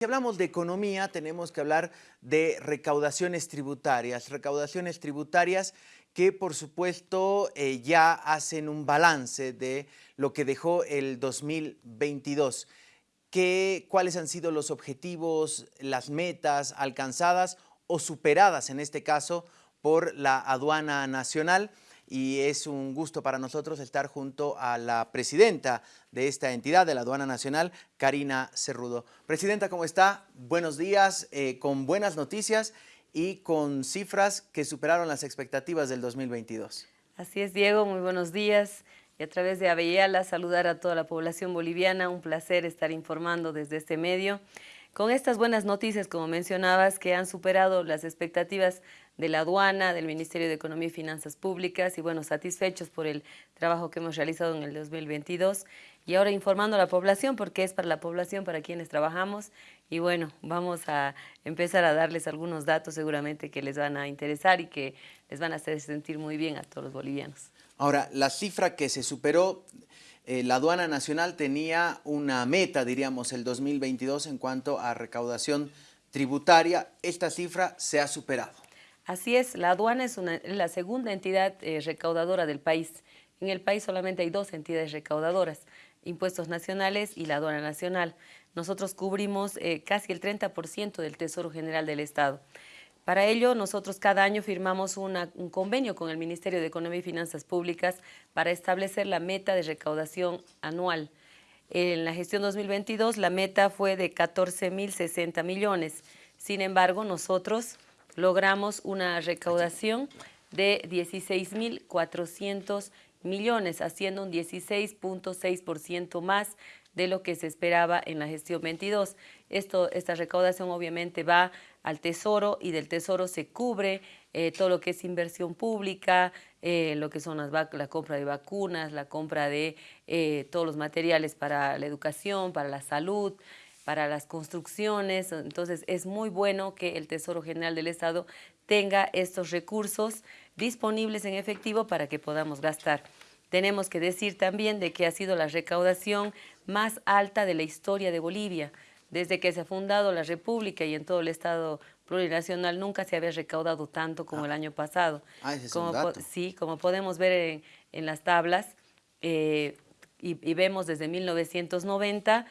Si hablamos de economía, tenemos que hablar de recaudaciones tributarias, recaudaciones tributarias que por supuesto eh, ya hacen un balance de lo que dejó el 2022. ¿Qué, ¿Cuáles han sido los objetivos, las metas alcanzadas o superadas en este caso por la aduana nacional? Y es un gusto para nosotros estar junto a la presidenta de esta entidad, de la Aduana Nacional, Karina Cerrudo. Presidenta, ¿cómo está? Buenos días, eh, con buenas noticias y con cifras que superaron las expectativas del 2022. Así es, Diego, muy buenos días. Y a través de Avellala saludar a toda la población boliviana, un placer estar informando desde este medio. Con estas buenas noticias, como mencionabas, que han superado las expectativas de la aduana, del Ministerio de Economía y Finanzas Públicas y bueno, satisfechos por el trabajo que hemos realizado en el 2022 y ahora informando a la población porque es para la población para quienes trabajamos y bueno, vamos a empezar a darles algunos datos seguramente que les van a interesar y que les van a hacer sentir muy bien a todos los bolivianos. Ahora, la cifra que se superó, eh, la aduana nacional tenía una meta, diríamos, el 2022 en cuanto a recaudación tributaria, esta cifra se ha superado. Así es, la aduana es la segunda entidad eh, recaudadora del país. En el país solamente hay dos entidades recaudadoras, impuestos nacionales y la aduana nacional. Nosotros cubrimos eh, casi el 30% del Tesoro General del Estado. Para ello, nosotros cada año firmamos un convenio con el Ministerio de Economía y Finanzas Públicas para establecer la meta de recaudación anual. En la gestión 2022, la meta fue de 14.060 millones. Sin embargo, nosotros logramos una recaudación de 16.400 millones, haciendo un 16.6% más de lo que se esperaba en la gestión 22. Esto, esta recaudación obviamente va al Tesoro y del Tesoro se cubre eh, todo lo que es inversión pública, eh, lo que son las la compra de vacunas, la compra de eh, todos los materiales para la educación, para la salud, para las construcciones, entonces es muy bueno que el Tesoro General del Estado tenga estos recursos disponibles en efectivo para que podamos gastar. Tenemos que decir también de que ha sido la recaudación más alta de la historia de Bolivia. Desde que se ha fundado la República y en todo el Estado plurinacional nunca se había recaudado tanto como el año pasado. Ah, ese es como, un dato. Sí, como podemos ver en, las tablas, eh, y, y, vemos desde 1990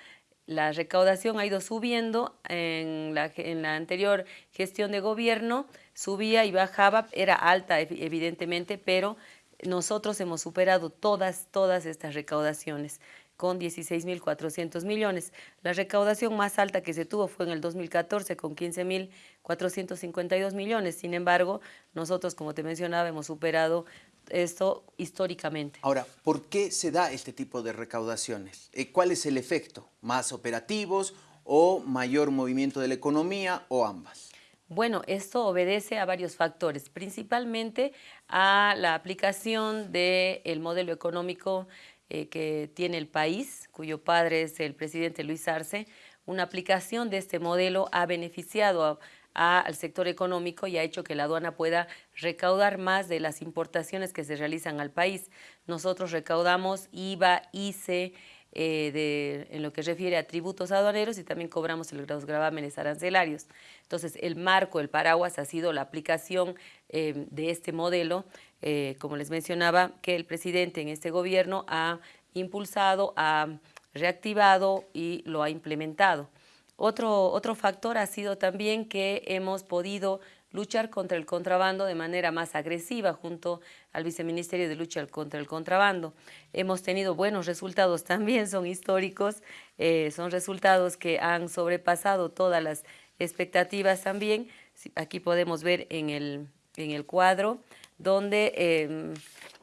la recaudación ha ido subiendo en la, en la, anterior gestión de gobierno, subía y bajaba, era alta evidentemente, pero nosotros hemos superado todas, todas estas recaudaciones con 16.400 millones. La recaudación más alta que se tuvo fue en el 2014 con 15.452 millones. Sin embargo, nosotros, como te mencionaba, hemos superado esto históricamente. Ahora, ¿por qué se da este tipo de recaudaciones? Eh, ¿Cuál es el efecto? ¿Más operativos o mayor movimiento de la economía o ambas? Bueno, esto obedece a varios factores, principalmente a la aplicación del modelo económico eh, que tiene el país, cuyo padre es el presidente Luis Arce. Una aplicación de este modelo ha beneficiado al sector económico y ha hecho que la aduana pueda recaudar más de las importaciones que se realizan al país. Nosotros recaudamos IVA, ICE, eh, en lo que refiere a tributos aduaneros y también cobramos los gravámenes arancelarios. Entonces, el marco, el paraguas ha sido la aplicación eh, de este modelo, eh, como les mencionaba, que el presidente en este gobierno ha impulsado, ha reactivado y lo ha implementado. Otro, otro factor ha sido también que hemos podido luchar contra el contrabando de manera más agresiva junto al Viceministerio de Lucha contra el Contrabando. Hemos tenido buenos resultados también, son históricos, eh, son resultados que han sobrepasado todas las expectativas también. Aquí podemos ver en el, en el cuadro donde em,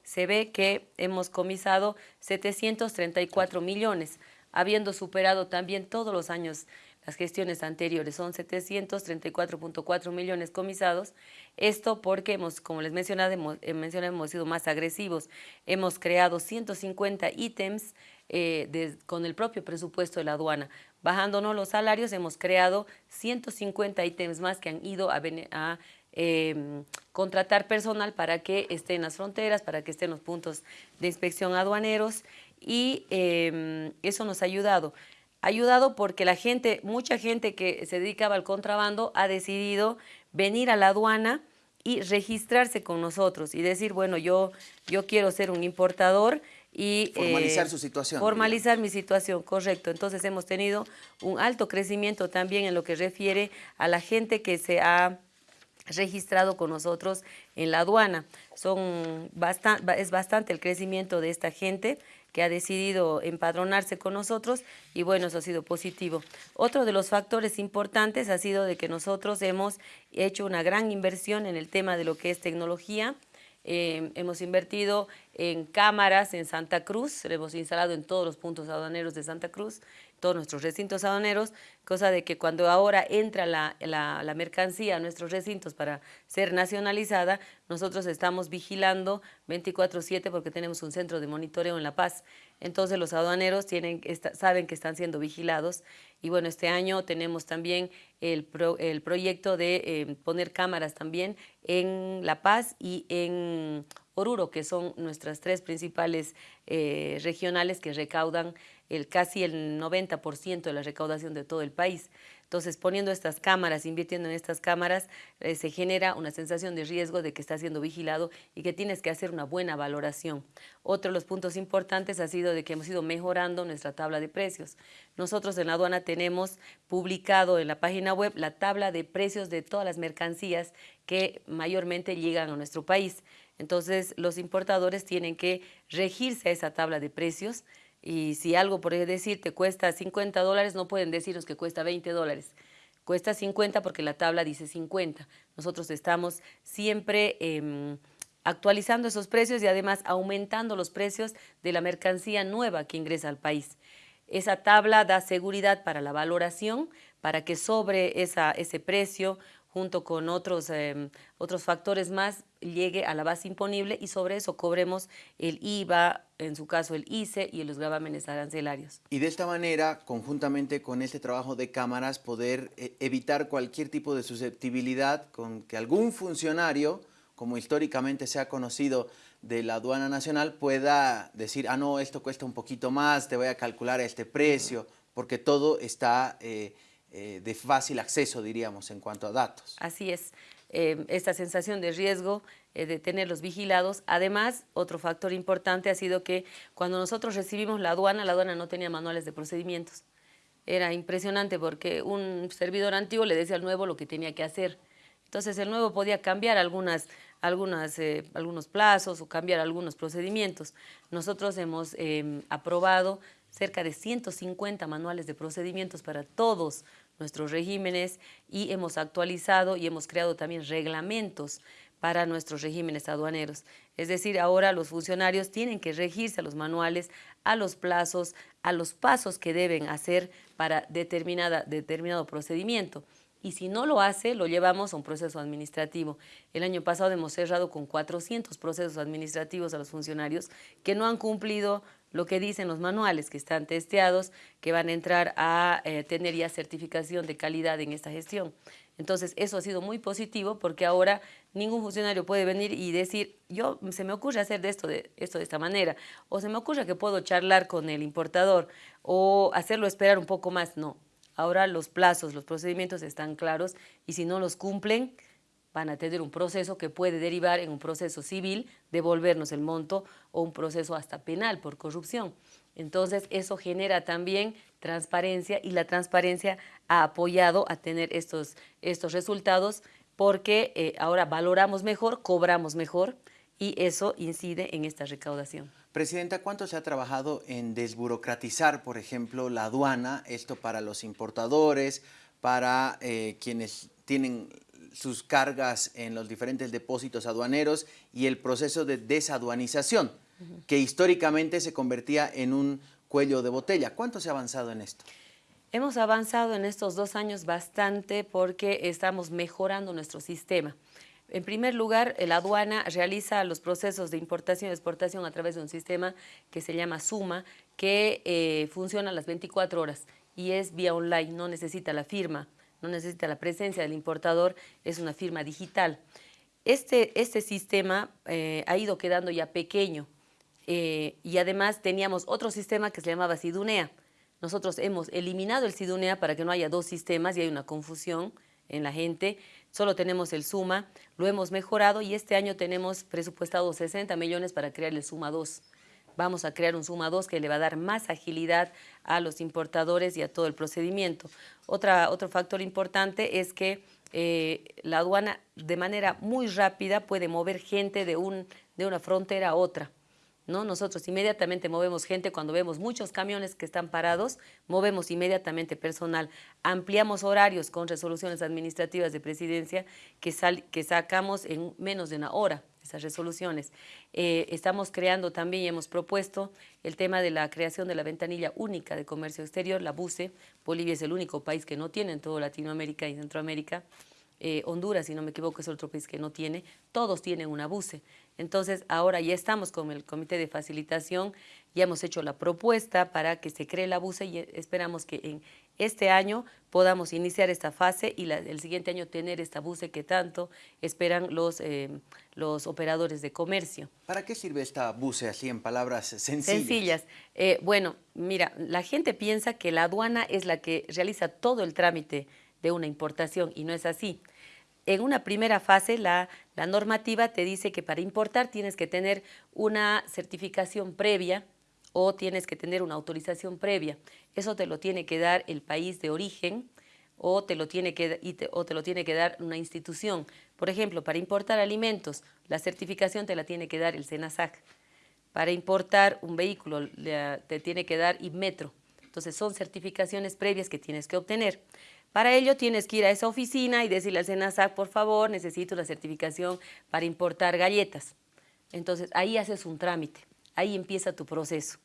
se ve que hemos comisado 734 millones, habiendo superado también todos los años las gestiones anteriores. Son 734.4 millones comisados. Esto porque, hemos, como les mencionaba, hemos, eh, hemos sido más agresivos. Hemos creado 150 ítems eh, con el propio presupuesto de la aduana. Bajándonos los salarios, hemos creado 150 ítems más que han ido a, a em, contratar personal para que esté en las fronteras, para que esté en los puntos de inspección aduaneros y em, eso nos ha ayudado ayudado porque la gente, mucha gente que se dedicaba al contrabando ha decidido venir a la aduana y registrarse con nosotros y decir, bueno, yo, yo quiero ser un importador y... Formalizar eh, su situación. Formalizar mi situación, correcto. Entonces hemos tenido un alto crecimiento también en lo que refiere a la gente que se ha registrado con nosotros en la aduana. Son es bastante el crecimiento de esta gente que ha decidido empadronarse con nosotros y bueno, eso ha sido positivo. Otro de los factores importantes ha sido de que nosotros hemos hecho una gran inversión en el tema de lo que es tecnología, eh, hemos invertido en cámaras en Santa Cruz, hemos instalado en todos los puntos aduaneros de Santa Cruz, todos nuestros recintos aduaneros, cosa de que cuando ahora entra la, la, mercancía a nuestros recintos para ser nacionalizada, nosotros estamos vigilando 24-7 porque tenemos un centro de monitoreo en La Paz. Entonces los aduaneros saben que están siendo vigilados y bueno, este año tenemos también el, el proyecto de eh, poner cámaras también en La Paz y en Oruro, que son nuestras tres principales eh, regionales que recaudan el, casi el 90% de la recaudación de todo el país. Entonces, poniendo estas cámaras, invirtiendo en estas cámaras, eh, se genera una sensación de riesgo de que está siendo vigilado y que tienes que hacer una buena valoración. Otro de los puntos importantes ha sido de que hemos ido mejorando nuestra tabla de precios. Nosotros en la aduana tenemos publicado en la página web la tabla de precios de todas las mercancías que mayormente llegan a nuestro país. Entonces, los importadores tienen que regirse a esa tabla de precios, y si algo, por decir, te cuesta 50 dólares, no pueden decirnos que cuesta 20 dólares. Cuesta 50 porque la tabla dice 50. Nosotros estamos siempre em, actualizando esos precios y además aumentando los precios de la mercancía nueva que ingresa al país. Esa tabla da seguridad para la valoración, para que sobre esa, ese precio junto con otros, em, otros factores más, llegue a la base imponible y sobre eso cobremos el IVA, en su caso el ICE y los gravámenes arancelarios. Y de esta manera, conjuntamente con este trabajo de cámaras, poder eh, evitar cualquier tipo de susceptibilidad con que algún funcionario, como históricamente se ha conocido de la aduana nacional, pueda decir, ah, no, esto cuesta un poquito más, te voy a calcular este precio, porque todo está... Eh, eh, de fácil acceso, diríamos, en cuanto a datos. Así es, eh, esta sensación de riesgo eh, de tenerlos vigilados. Además, otro factor importante ha sido que cuando nosotros recibimos la aduana, la aduana no tenía manuales de procedimientos. Era impresionante porque un servidor antiguo le decía al nuevo lo que tenía que hacer. Entonces el nuevo podía cambiar algunas, algunas, algunos plazos o cambiar algunos procedimientos. Nosotros hemos em, aprobado cerca de 150 manuales de procedimientos para todos nuestros regímenes y hemos actualizado y hemos creado también reglamentos para nuestros regímenes aduaneros. Es decir, ahora los funcionarios tienen que regirse a los manuales, a los plazos, a los pasos que deben hacer para determinada, determinado procedimiento. Y si no lo hace, lo llevamos a un proceso administrativo. El año pasado hemos cerrado con 400 procesos administrativos a los funcionarios que no han cumplido lo que dicen los manuales que están testeados, que van a entrar a eh, tener ya certificación de calidad en esta gestión. Entonces, eso ha sido muy positivo porque ahora ningún funcionario puede venir y decir, yo se me ocurre hacer de esto, de esto de esta manera, o se me ocurre que puedo charlar con el importador o hacerlo esperar un poco más. No, ahora los plazos, los procedimientos están claros y si no los cumplen, van a tener un proceso que puede derivar en un proceso civil, devolvernos el monto o un proceso hasta penal por corrupción. Entonces, eso genera también transparencia y la transparencia ha apoyado a tener estos, estos resultados porque eh, ahora valoramos mejor, cobramos mejor y eso incide en esta recaudación. Presidenta, ¿cuánto se ha trabajado en desburocratizar, por ejemplo, la aduana, esto para los importadores, para eh, quienes tienen sus cargas en los diferentes depósitos aduaneros y el proceso de desaduanización, que históricamente se convertía en un cuello de botella. ¿Cuánto se ha avanzado en esto? Hemos avanzado en estos dos años bastante porque estamos mejorando nuestro sistema. En primer lugar, la aduana realiza los procesos de importación y exportación a través de un sistema que se llama SUMA, que eh, funciona a las 24 horas y es vía online, no necesita la firma no necesita la presencia del importador, es una firma digital. Este, este sistema eh, ha ido quedando ya pequeño eh, y además teníamos otro sistema que se llamaba Sidunea. Nosotros hemos eliminado el SIDUNEA para que no haya dos sistemas y hay una confusión en la gente. Solo tenemos el SUMA, lo hemos mejorado y este año tenemos presupuestado 60 millones para crear el SUMA 2. Vamos a crear un SUMA 2 que le va a dar más agilidad a los importadores y a todo el procedimiento. Otra, otro factor importante es que eh, la aduana de manera muy rápida puede mover gente de, un, de una frontera a otra. ¿no? Nosotros inmediatamente movemos gente cuando vemos muchos camiones que están parados, movemos inmediatamente personal, ampliamos horarios con resoluciones administrativas de presidencia que, que sacamos en menos de una hora esas resoluciones. Eh, estamos creando también y hemos propuesto el tema de la creación de la ventanilla única de comercio exterior, la BUCE. Bolivia es el único país que no tiene en toda Latinoamérica y Centroamérica. Eh, Honduras, si no me equivoco, es otro país que no tiene, todos tienen una BUCE. Entonces, ahora ya estamos con el Comité de Facilitación, ya hemos hecho la propuesta para que se cree la BUCE y esperamos que en este año podamos iniciar esta fase y el siguiente año tener esta BUCE que tanto esperan los, eh, los operadores de comercio. ¿Para qué sirve esta BUCE así en palabras sencillas? Sencillas. Eh, bueno, mira, la gente piensa que la aduana es la que realiza todo el trámite de una importación y no es así. En una primera fase, la, normativa te dice que para importar tienes que tener una certificación previa o tienes que tener una autorización previa. Eso te lo tiene que dar el país de origen o te lo tiene que, dar una institución. Por ejemplo, para importar alimentos, la certificación te la tiene que dar el SENASAC. Para importar un vehículo, te tiene que dar IBMETRO. Entonces, son certificaciones previas que tienes que obtener. Para ello tienes que ir a esa oficina y decirle al SENASAC, por favor, necesito una certificación para importar galletas. Entonces, ahí haces un trámite, ahí empieza tu proceso.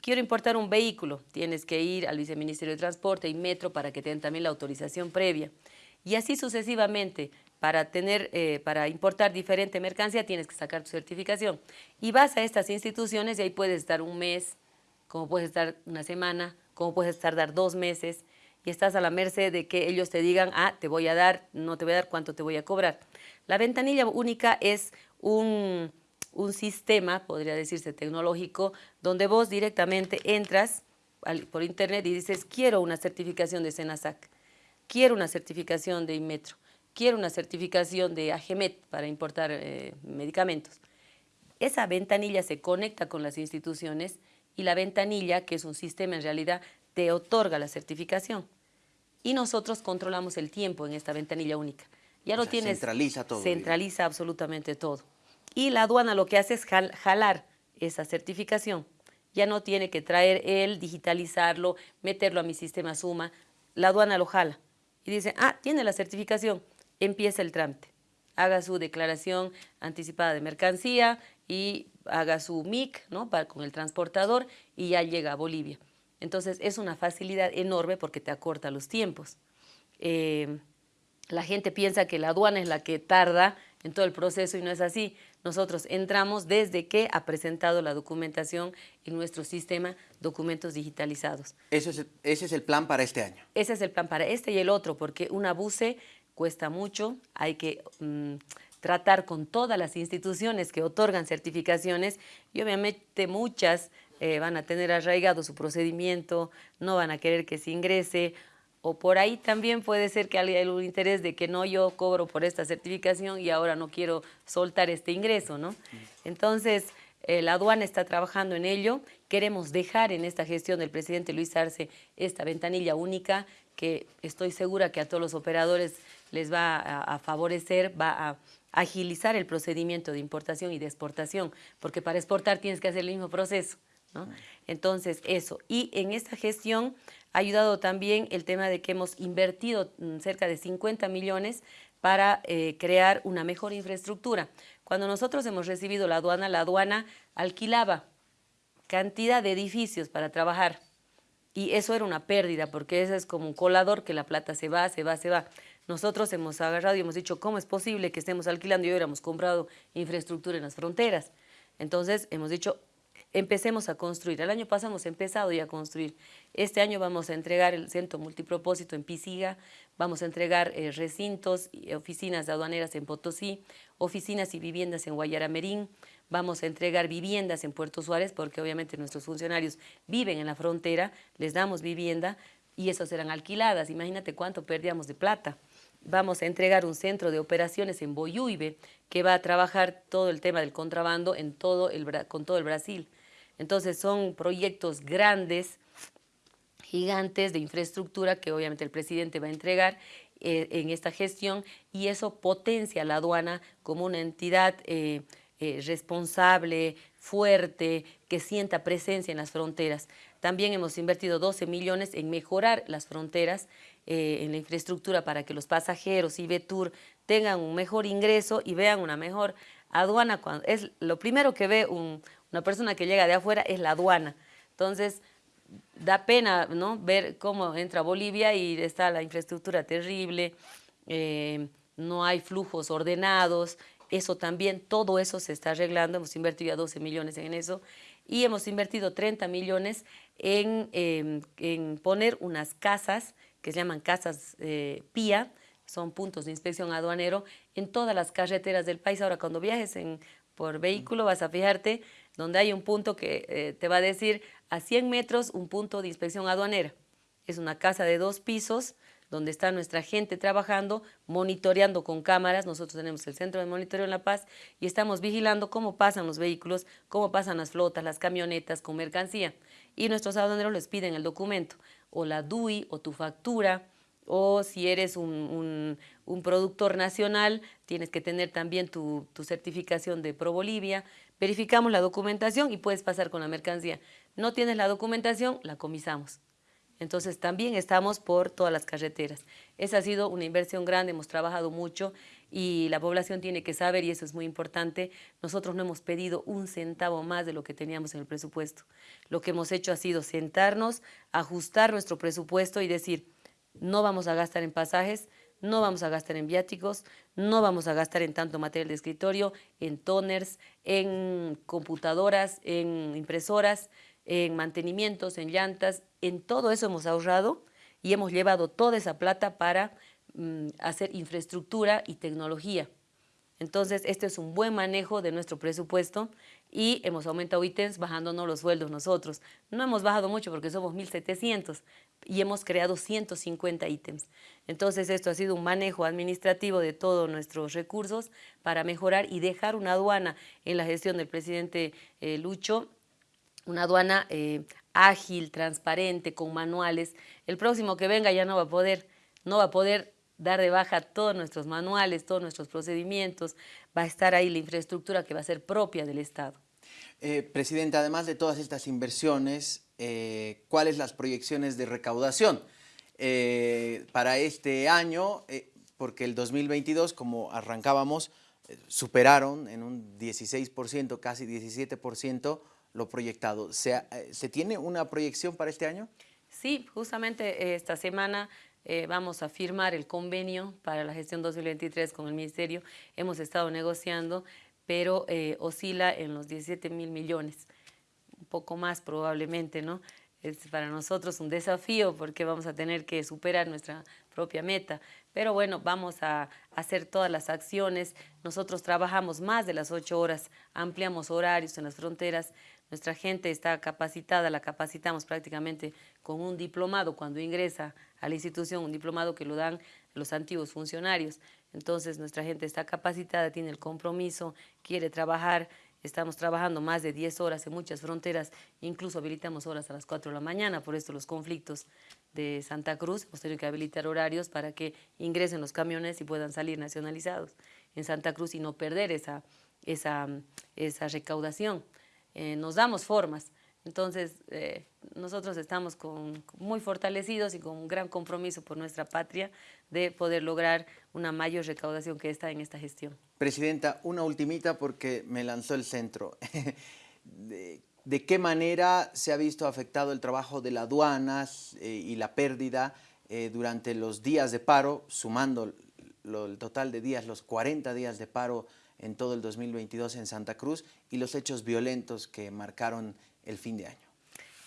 Quiero importar un vehículo, tienes que ir al Viceministerio de Transporte y Metro para que tengan también la autorización previa. Y así sucesivamente, para, tener, eh, para importar diferente mercancía tienes que sacar tu certificación. Y vas a estas instituciones y ahí puedes estar un mes, como puedes estar una semana, como puedes tardar dos meses, y estás a la merced de que ellos te digan, ah, te voy a dar, no te voy a dar, cuánto te voy a cobrar. La ventanilla única es un, sistema, podría decirse tecnológico, donde vos directamente entras por internet y dices, quiero una certificación de Senasac, quiero una certificación de Inmetro, quiero una certificación de AGEMET para importar eh, medicamentos. Esa ventanilla se conecta con las instituciones y la ventanilla, que es un sistema en realidad, te otorga la certificación y nosotros controlamos el tiempo en esta ventanilla única. Ya lo tienes. Centraliza todo. Centraliza absolutamente todo. Y la aduana lo que hace es jalar esa certificación. Ya no tiene que traer él, digitalizarlo, meterlo a mi sistema Suma. La aduana lo jala. Y dice, ah, tiene la certificación, empieza el trámite. Haga su declaración anticipada de mercancía y haga su MIC ¿no? con el transportador y ya llega a Bolivia. Entonces es una facilidad enorme porque te acorta los tiempos. Eh, la gente piensa que la aduana es la que tarda en todo el proceso y no es así. Nosotros entramos desde que ha presentado la documentación en nuestro sistema documentos digitalizados. ¿Ese es, el, ese es el plan para este año? Ese es el plan para este y el otro, porque un abuse cuesta mucho, hay que mm, tratar con todas las instituciones que otorgan certificaciones y obviamente muchas eh, van a tener arraigado su procedimiento, no van a querer que se ingrese, o por ahí también puede ser que haya un interés de que no, yo cobro por esta certificación y ahora no quiero soltar este ingreso, ¿no? Entonces, eh, la aduana está trabajando en ello, queremos dejar en esta gestión del presidente Luis Arce esta ventanilla única que estoy segura que a todos los operadores les va a favorecer, va a agilizar el procedimiento de importación y de exportación, porque para exportar tienes que hacer el mismo proceso. Entonces, eso. Y en esta gestión ha ayudado también el tema de que hemos invertido mm, cerca de 50 millones para eh, crear una mejor infraestructura. Cuando nosotros hemos recibido la aduana, la aduana alquilaba cantidad de edificios para trabajar y eso era una pérdida porque eso es como un colador que la plata se va, se va, se va. Nosotros hemos agarrado y hemos dicho, ¿cómo es posible que estemos alquilando y hubiéramos comprado infraestructura en las fronteras? Entonces hemos dicho, empecemos a construir. El año pasado hemos empezado ya a construir. Este año vamos a entregar el centro multipropósito en Pisiga, vamos a entregar eh, recintos oficinas aduaneras en Potosí, oficinas y viviendas en Guayaramerín, vamos a entregar viviendas en Puerto Suárez, porque obviamente nuestros funcionarios viven en la frontera, les damos vivienda y esas serán alquiladas. Imagínate cuánto perdíamos de plata. Vamos a entregar un centro de operaciones en Boyuibe, que va a trabajar todo el tema del contrabando en todo el, con todo el Brasil. Entonces son proyectos grandes, gigantes de infraestructura que obviamente el presidente va a entregar eh, en esta gestión y eso potencia a la aduana como una entidad eh, eh, responsable, fuerte, que sienta presencia en las fronteras. También hemos invertido 12 millones en mejorar las fronteras, en la infraestructura para que los pasajeros y Betur tengan un mejor ingreso y vean una mejor aduana. Cuando, es lo primero que ve una persona que llega de afuera es la aduana. Entonces, da pena ¿no? ver cómo entra Bolivia y está la infraestructura terrible, eh, no hay flujos ordenados, eso también, todo eso se está arreglando, hemos invertido ya 12 millones en eso y hemos invertido 30 millones en, em, en poner unas casas que se llaman casas eh, PIA, son puntos de inspección aduanero en todas las carreteras del país. Ahora, cuando viajes por vehículo vas a fijarte donde hay un punto que eh, te va a decir a 100 metros un punto de inspección aduanera. Es una casa de dos pisos donde está nuestra gente trabajando, monitoreando con cámaras. Nosotros tenemos el Centro de Monitoreo en La Paz y estamos vigilando cómo pasan los vehículos, cómo pasan las flotas, las camionetas con mercancía. Y nuestros aduaneros les piden el documento, o la DUI, o tu factura, o si eres un, productor nacional, tienes que tener también tu, tu certificación de Pro Bolivia. Verificamos la documentación y puedes pasar con la mercancía no tienes la documentación, la comisamos. Entonces también estamos por todas las carreteras. Esa ha sido una inversión grande, hemos trabajado mucho y la población tiene que saber, y eso es muy importante, nosotros no hemos pedido un centavo más de lo que teníamos en el presupuesto. Lo que hemos hecho ha sido sentarnos, ajustar nuestro presupuesto y decir, no vamos a gastar en pasajes, no vamos a gastar en viáticos, no vamos a gastar en tanto material de escritorio, en toners, en computadoras, en impresoras, en mantenimientos, en llantas, en todo eso hemos ahorrado y hemos llevado toda esa plata para mm, hacer infraestructura y tecnología. Entonces, este es un buen manejo de nuestro presupuesto y hemos aumentado ítems bajándonos los sueldos nosotros. No hemos bajado mucho porque somos 1.700 y hemos creado 150 ítems. Entonces, esto ha sido un manejo administrativo de todos nuestros recursos para mejorar y dejar una aduana en la gestión del presidente eh, Lucho una aduana eh, ágil, transparente, con manuales. El próximo que venga ya no va a poder, no va a poder dar de baja todos nuestros manuales, todos nuestros procedimientos, va a estar ahí la infraestructura que va a ser propia del Estado. Eh, Presidente, además de todas estas inversiones, eh, ¿cuáles las proyecciones de recaudación para este año? porque el 2022, como arrancábamos, superaron en un 16%, casi 17%, lo proyectado. ¿Se, eh, ¿Se tiene una proyección para este año? Sí, justamente eh, esta semana eh, vamos a firmar el convenio para la gestión 2023 con el Ministerio. Hemos estado negociando, pero oscila en los 17 mil millones, un poco más probablemente, ¿no? Es para nosotros un desafío porque vamos a tener que superar nuestra propia meta. Pero bueno, vamos a hacer todas las acciones. Nosotros trabajamos más de las ocho horas, ampliamos horarios en las fronteras, nuestra gente está capacitada, la capacitamos prácticamente con un diplomado cuando ingresa a la institución, un diplomado que lo dan los antiguos funcionarios. Entonces nuestra gente está capacitada, tiene el compromiso, quiere trabajar, Estamos trabajando más de 10 horas en muchas fronteras, incluso habilitamos horas a las 4 de la mañana, por esto los conflictos de Santa Cruz, hemos tenido que habilitar horarios para que ingresen los camiones y puedan salir nacionalizados en Santa Cruz y no perder esa, esa, esa recaudación. Eh, nos damos formas. Entonces, eh, nosotros estamos con, muy fortalecidos y con un gran compromiso por nuestra patria de poder lograr una mayor recaudación que está en esta gestión. Presidenta, una ultimita porque me lanzó el centro. de, qué manera se ha visto afectado el trabajo de las aduanas eh, y la pérdida durante los días de paro, sumando el total de días, los 40 días de paro en todo el 2022 en Santa Cruz y los hechos violentos que marcaron el fin de año.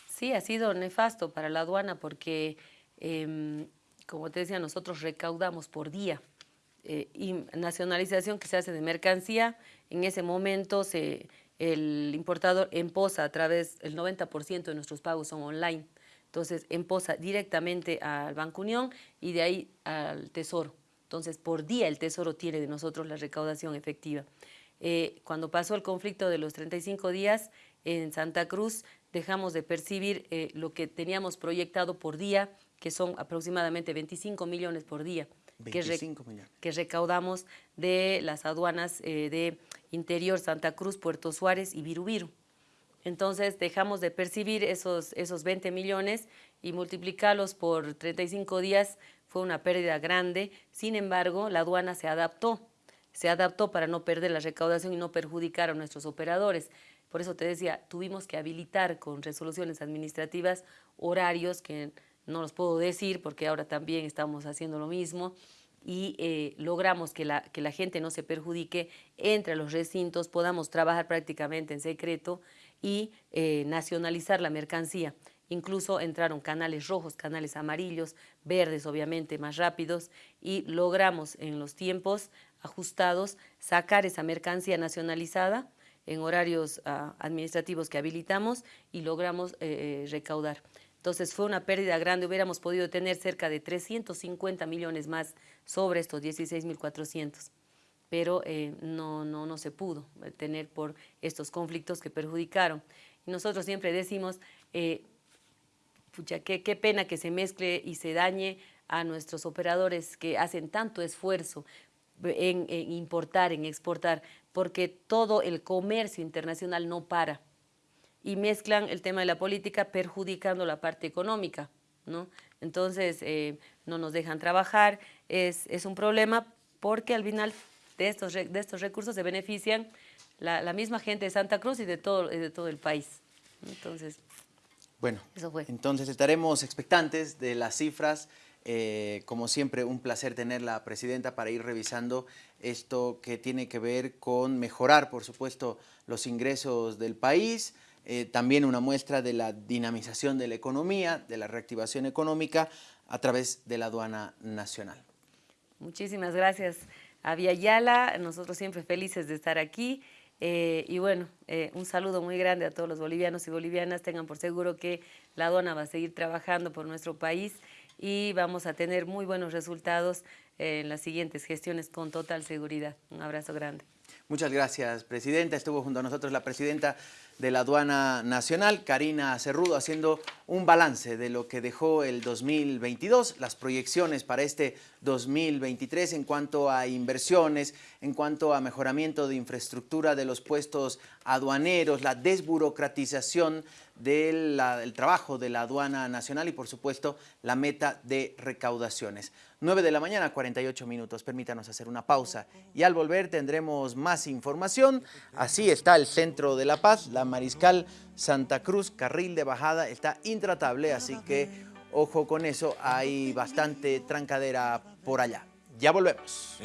Sí, ha sido nefasto para la aduana porque, em, como te decía, nosotros recaudamos por día. Eh, y nacionalización que se hace de mercancía, en ese momento se el importador emposa a través, el 90% de nuestros pagos son online, entonces emposa directamente al Banco Unión y de ahí al Tesoro. Entonces, por día el Tesoro tiene de nosotros la recaudación efectiva. Eh, cuando pasó el conflicto de los 35 días, en Santa Cruz dejamos de percibir eh, lo que teníamos proyectado por día, que son aproximadamente 25 millones por día. 25 millones. que recaudamos de las aduanas eh, de Interior, Santa Cruz, Puerto Suárez y Virubiru. Entonces dejamos de percibir esos, esos 20 millones y multiplicarlos por 35 días fue una pérdida grande. Sin embargo, la aduana se adaptó, se adaptó para no perder la recaudación y no perjudicar a nuestros operadores. Por eso te decía, tuvimos que habilitar con resoluciones administrativas horarios que no los puedo decir porque ahora también estamos haciendo lo mismo y eh, logramos que la, que la gente no se perjudique entre los recintos, podamos trabajar prácticamente en secreto y eh, nacionalizar la mercancía. Incluso entraron canales rojos, canales amarillos, verdes obviamente, más rápidos y logramos en los tiempos ajustados sacar esa mercancía nacionalizada en horarios ah, administrativos que habilitamos y logramos eh, eh, recaudar. Entonces fue una pérdida grande, hubiéramos podido tener cerca de 350 millones más sobre estos 16.400 pero eh, no, no, no se pudo tener por estos conflictos que perjudicaron. Nosotros siempre decimos, pucha, qué, qué pena que se mezcle y se dañe a nuestros operadores que hacen tanto esfuerzo en, en, importar, en exportar, porque todo el comercio internacional no para. Y mezclan el tema de la política perjudicando la parte económica. ¿no? Entonces, eh, no nos dejan trabajar, es, es un problema porque al final de estos, de estos recursos se benefician la, la, misma gente de Santa Cruz y de todo, de todo el país. Entonces, bueno, eso fue. entonces estaremos expectantes de las cifras. Eh, como siempre, un placer tener la presidenta para ir revisando esto que tiene que ver con mejorar, por supuesto, los ingresos del país, eh, también una muestra de la dinamización de la economía, de la reactivación económica a través de la aduana nacional. Muchísimas gracias a Yala, nosotros siempre felices de estar aquí. Eh, y bueno, eh, un saludo muy grande a todos los bolivianos y bolivianas. Tengan por seguro que la aduana va a seguir trabajando por nuestro país y vamos a tener muy buenos resultados en las siguientes gestiones con total seguridad. Un abrazo grande. Muchas gracias, Presidenta. Estuvo junto a nosotros la Presidenta de la Aduana Nacional, Karina Cerrudo, haciendo un balance de lo que dejó el 2022, las proyecciones para este 2023 en cuanto a inversiones, en cuanto a mejoramiento de infraestructura de los puestos aduaneros, la desburocratización del trabajo de la aduana nacional y por supuesto la meta de recaudaciones. 9 de la mañana, 48 minutos. Permítanos hacer una pausa y al volver tendremos más información. Así está el centro de La Paz, la Mariscal Santa Cruz, carril de bajada, está intratable, así que ojo con eso, hay bastante trancadera por allá. Ya volvemos.